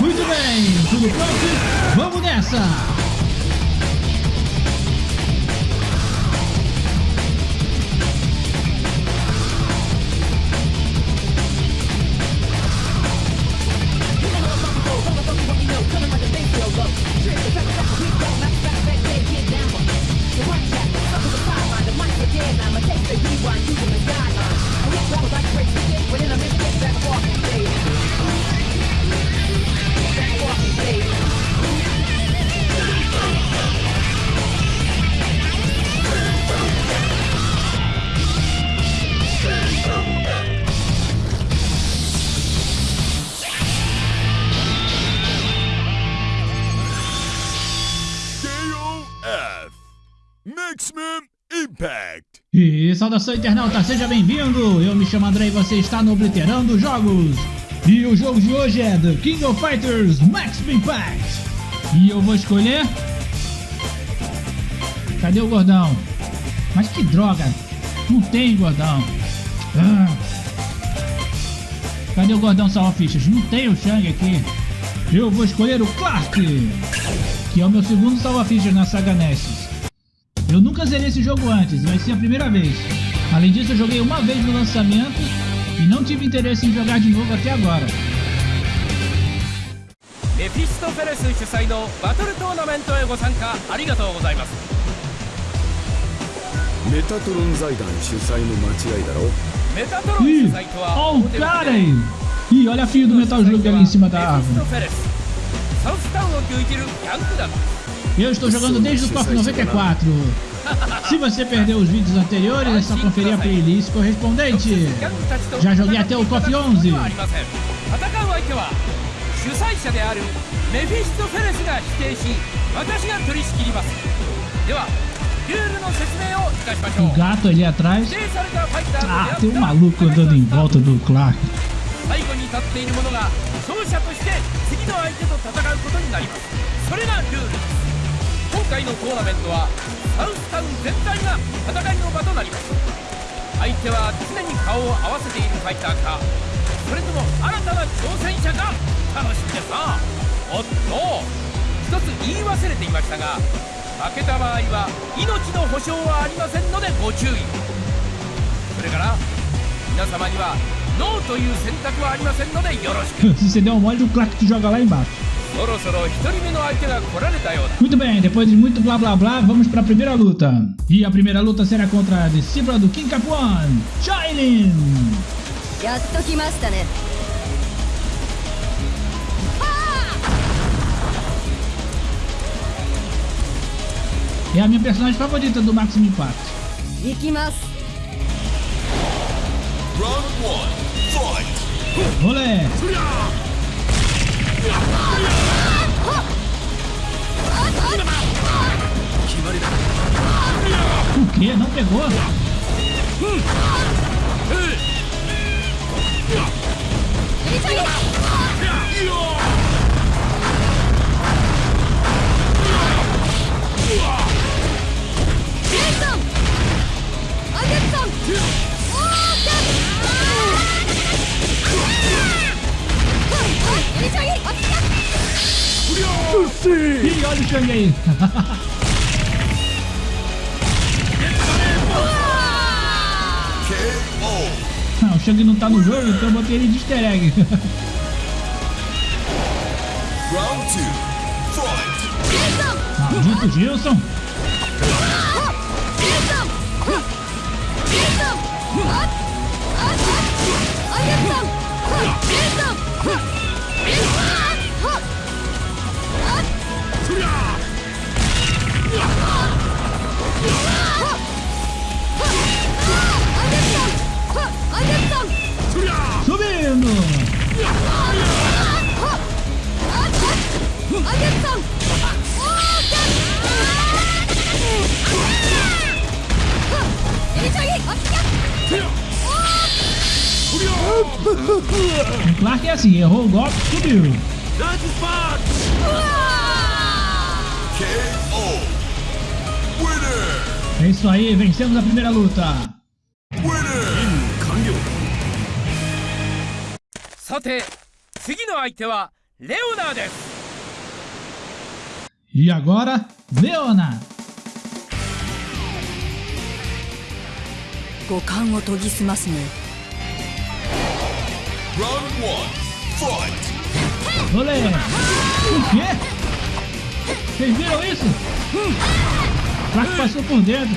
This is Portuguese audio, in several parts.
Muito bem, tudo pronto? Vamos nessa! Saudação internauta, seja bem-vindo! Eu me chamo André e você está no Obliterando Jogos. E o jogo de hoje é The King of Fighters Maximum Impact. E eu vou escolher... Cadê o gordão? Mas que droga! Não tem gordão. Ah. Cadê o gordão salva fichas? Não tem o Shang aqui. Eu vou escolher o Clark, que é o meu segundo salva fichas na saga Nessus. Eu nunca zerei esse jogo antes, vai ser a primeira vez. Além disso, eu joguei uma vez no lançamento e não tive interesse em jogar de novo até agora. メフィストフェレス主催のバトルトーナメントへご参加ありがとうございますメタトロン財団主催の間違いだろメタトロン Ih, 主催とは ó o cara aí! Ih, olha a fio do Metal Slug ali em cima da メフィスト árvore. フェレスサウスタウンを牛耳るヤング団 Eu estou jogando desde o KOF 94. Se você perdeu os vídeos anteriores, é só conferir a playlist correspondente. Já joguei até o KOF 11. O gato ali é atrás. Ah, tem um maluco andando em volta do Clark. 背後に立っている者が勝者として次の相手と戦うことになりますそれがルールです今回のトーナメントはサウスタウン全体が戦いの場となります。相手は常に顔を合わせているファイターかそれとも新たな挑戦者か楽しみですなおっと一つ言い忘れていましたが負けた場合は命の保証はありませんのでご注意。それから皆様にはノーという選択はありませんのでよろしく。Se você der um mole, o Clark te joga lá embaixo. Muito bem, depois de muito blá blá blá, vamos para a primeira luta. E a primeira luta será contra a discípula do King Capuan, Shailin. É a minha personagem favorita do Maximum Impact. Ikimasu. Round 1, fight! Rolê! O quê? Não pegou? Ih, olha o Shang aí. Ah, o Shang não tá no jogo, então eu botei ele de easter egg. Round 2 Fight Maldito Gilson. É isso aí, vencemos a primeira luta. Winner 完了 さて次の相手はレオナです E agora, Leona. 五感を研ぎ澄ますね Round one. Fight. Olé! O quê? Vocês viram isso? Claro Que passou por dentro.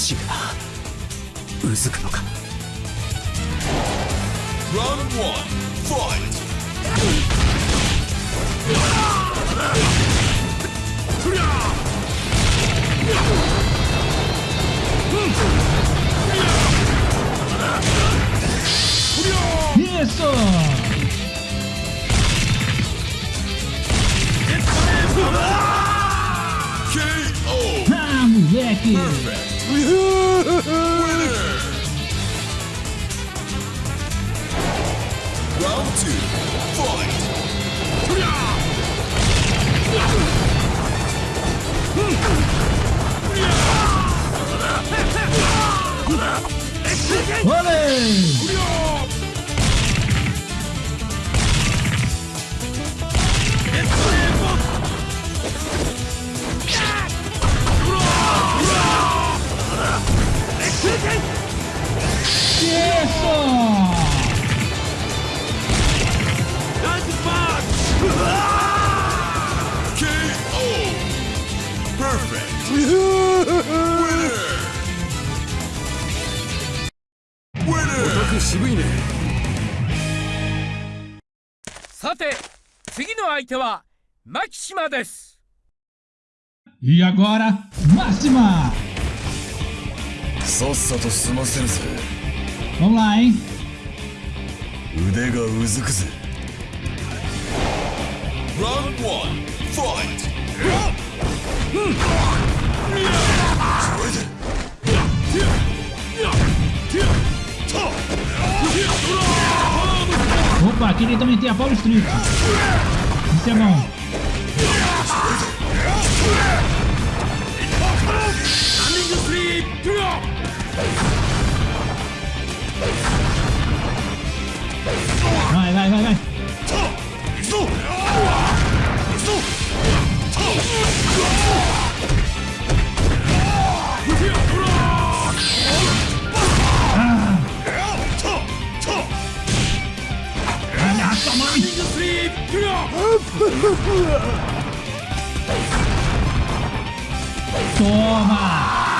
しいなうずくのかイエスー K.O. Ah, moleque! Perfect. Winner. Round two. Fight. Olê! 渋いねさて次の相手はマキシマです E agora, Máxima! さっさと済ませるぞオーライ腕がうずくぜ。ラウンドワンファイトオッパー、切り止めてやパウルストリート。見せ物。Vai, vai, vai, vai. Olha sua mãe! Toma!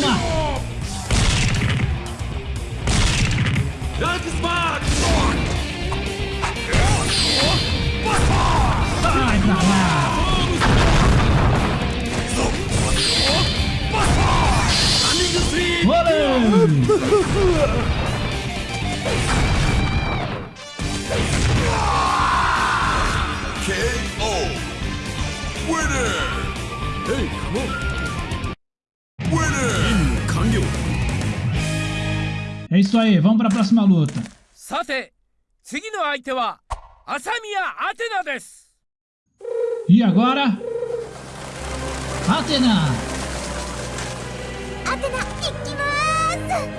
Toma! Vai pra lá! Olê! isso aí, vamos para a próxima luta. E agora? Atena! Atena,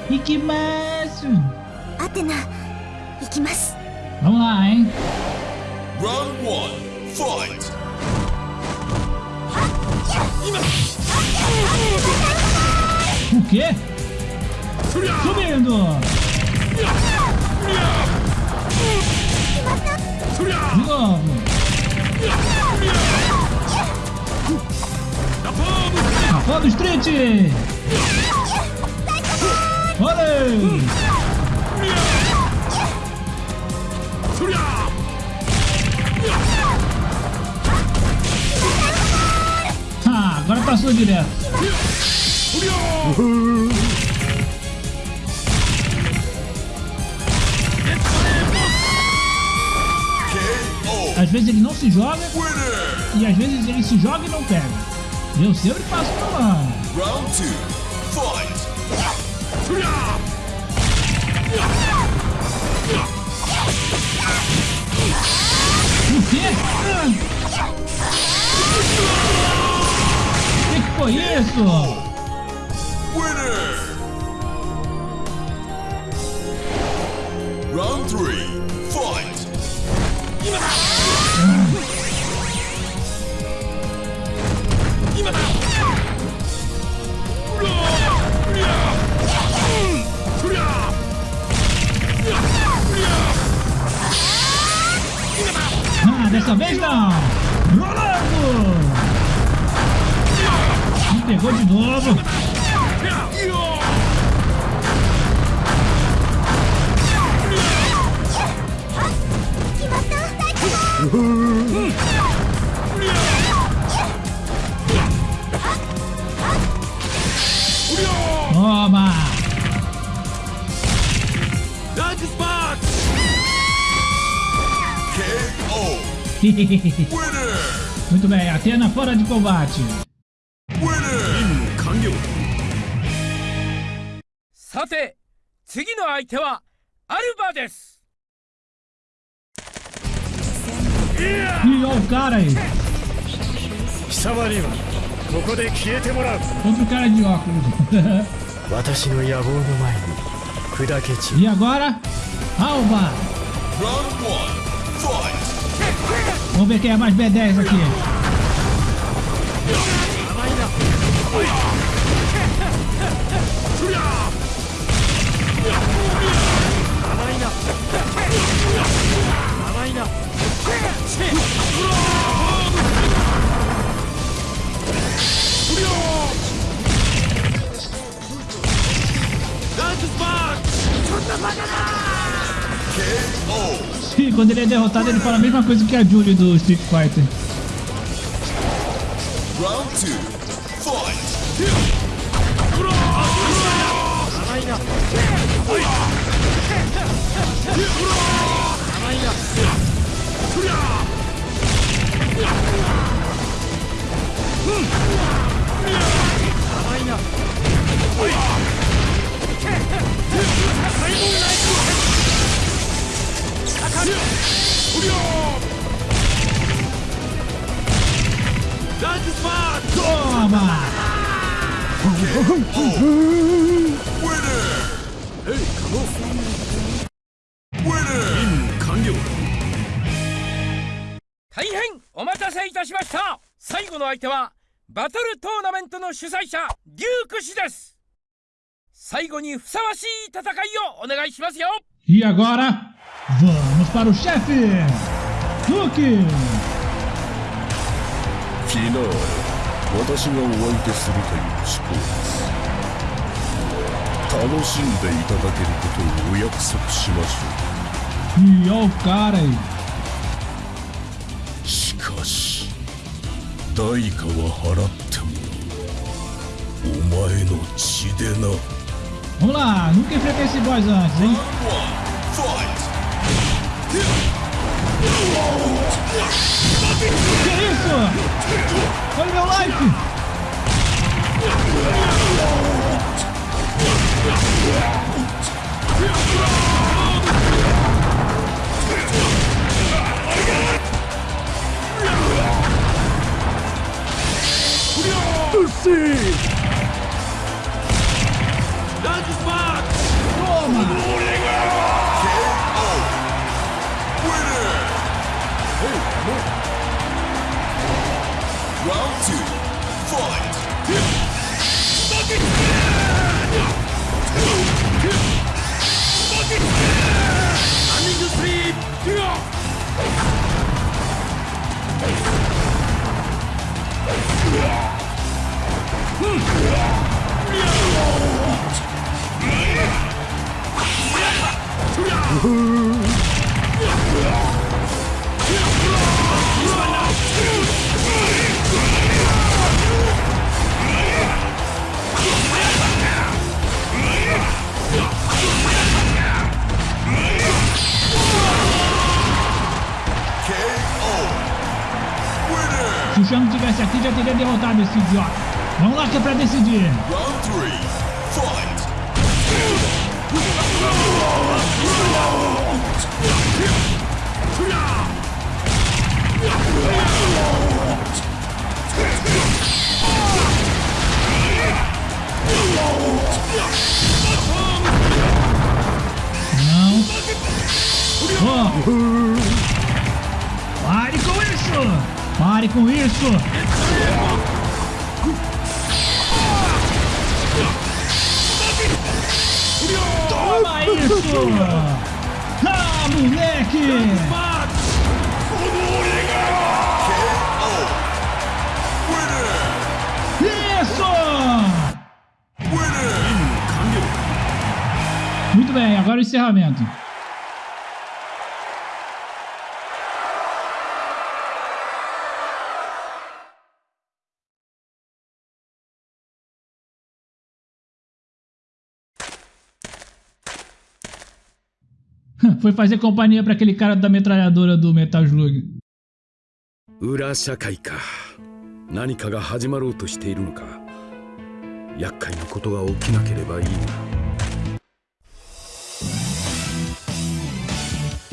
ikimasu! Ikimasu! Atena, ikimasu! Vamos lá, hein? Round 1, fight! O quê? Subindo! De novo! Rapão do Street! Olê! Ah, agora passou direto. Às vezes ele não se joga e às vezes ele se joga e não pega. Eu sempre passo por lá. Round two. Fight. O quê? Ah! O que, que foi isso? pegou de novo. Toma! Dodgebox! KO! Winner! Muito bem, Atena fora de combate. 次の相手はアルバです。いいよ、ガーレン。貴様にはここ。私の野望の前に砕けちゃう。いや、ゴアラ、アオバ。ラウンド1、フ。Sim, quando ele é derrotado, ele fala a mesma coisa que a Julie do Street Fighter. Round 2 Toma! 相手はバトルトーナメントの主催者デューク氏です最後にふさわしい戦いをお願いしますよ E agora, vamos para o chefe! レ私がお相手するという思考です楽しんでいただけることをお約束しましょ E olha o cara aí. 代価は払ってもらうお前の血でな Vamos lá, nunca enfrentei esse boss antes, hein? Que isso? Olha meu like! Derrotado esse idiota. Vamos lá que é pra decidir. Round three, fight! Não. Oh. Pare com isso! Pare com isso! Toma isso! Ah, moleque! Isso! Muito bem, agora o encerramento. foi fazer companhia para aquele cara da metralhadora do Metal Slug. Ura ka. Nanika ga hajimarou to shiteiru no ka. Yakkai no koto ga okinakereba ii na.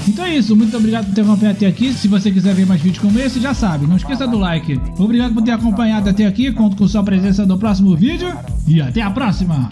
Então é isso, muito obrigado por ter acompanhado até aqui. Se você quiser ver mais vídeos como esse, já sabe, não esqueça do like. Obrigado por ter acompanhado até aqui, conto com sua presença no próximo vídeo e até a próxima!